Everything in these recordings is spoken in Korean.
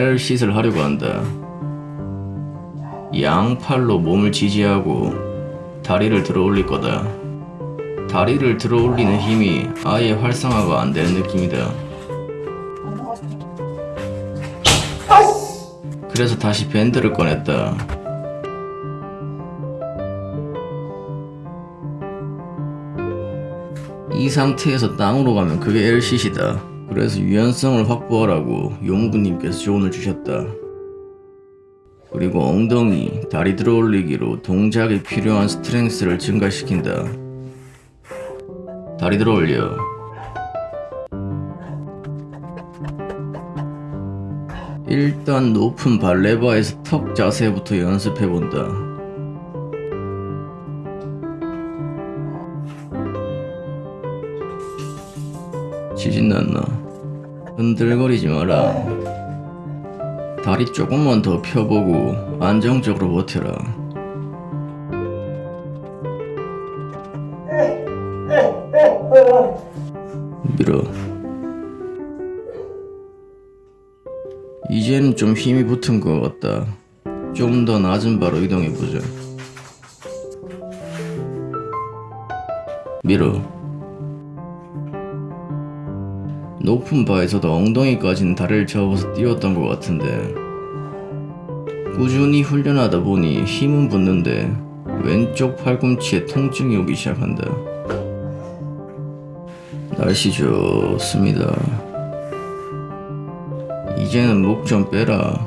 L쉿을 하려고 한다. 양팔로 몸을 지지하고 다리를 들어 올릴 거다. 다리를 들어 올리는 힘이 아예 활성화가 안 되는 느낌이다. 그래서 다시 밴드를 꺼냈다. 이 상태에서 땅으로 가면 그게 L쉿이다. 그래서 유연성을 확보하라고 용부님께서 조언을 주셨다. 그리고 엉덩이, 다리 들어 올리기로 동작에 필요한 스트렝스를 증가시킨다. 다리 들어 올려. 일단 높은 발레바에서 턱 자세부터 연습해본다. 지진 났나? 흔들거리지 마라. 다리 조금만 더 펴보고 안정적으로 버텨라. 밀어. 이제는 좀 힘이 붙은 것 같다. 좀 더 낮은 바로 이동해보자. 밀어. 높은 바에서도 엉덩이까지는 다리를 접어서 뛰었던 것 같은데 꾸준히 훈련하다 보니 힘은 붙는데 왼쪽 팔꿈치에 통증이 오기 시작한다. 날씨 좋습니다. 이제는 목 좀 빼라.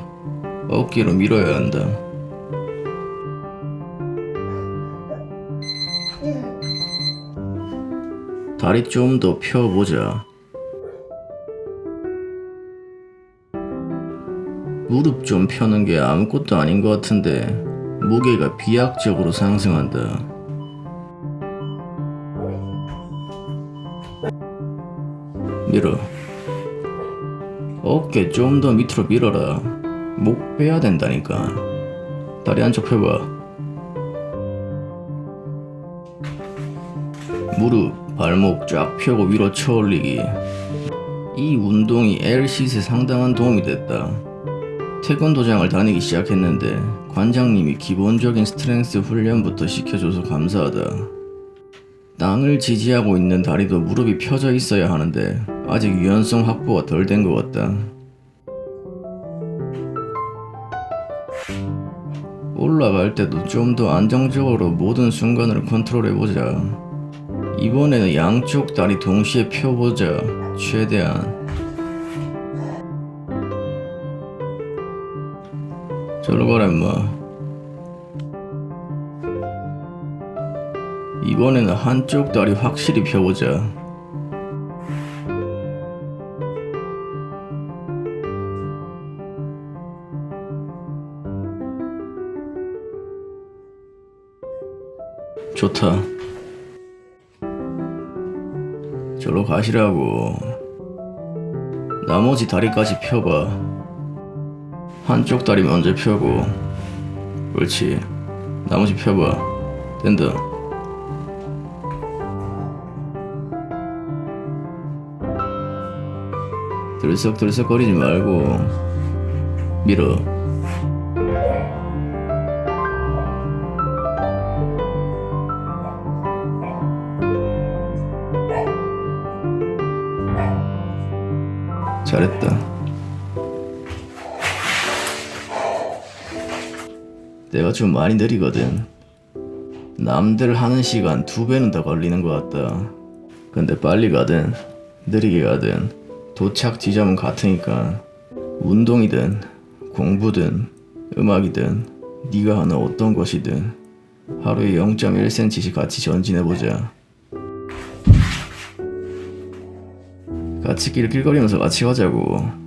어깨로 밀어야 한다. 다리 좀 더 펴보자. 무릎 좀 펴는 게 아무것도 아닌 것 같은데 무게가 비약적으로 상승한다. 밀어. 어깨 좀 더 밑으로 밀어라. 목 빼야 된다니까. 다리 한쪽 펴봐. 무릎, 발목 쫙 펴고 위로 쳐 올리기. 이 운동이 L-sit에 상당한 도움이 됐다. 태권도장을 다니기 시작했는데 관장님이 기본적인 strength 훈련부터 시켜줘서 감사하다. 땅을 지지하고 있는 다리도 무릎이 펴져 있어야 하는데 아직 유연성 확보가 덜 된 것 같다. 올라갈 때도 좀 더 안정적으로 모든 순간을 컨트롤해보자. 이번에는 양쪽 다리 동시에 펴보자. 최대한. 저로 가라 임마. 이번에는 한쪽 다리 확실히 펴보자. 좋다. 저로 가시라고. 나머지 다리까지 펴봐. 한쪽 다리 먼저 펴고. 그렇지. 나머지 펴봐. 된다. 들썩들썩 거리지 말고 밀어. 잘했다. 내가 좀 많이 느리거든. 남들 하는 시간 두 배는 더 걸리는 것 같다. 근데 빨리 가든 느리게 가든 도착 지점은 같으니까 운동이든 공부든 음악이든 네가 하는 어떤 것이든 하루에 0.1cm씩 같이 전진해보자. 같이 낄낄거리면서 같이 가자고.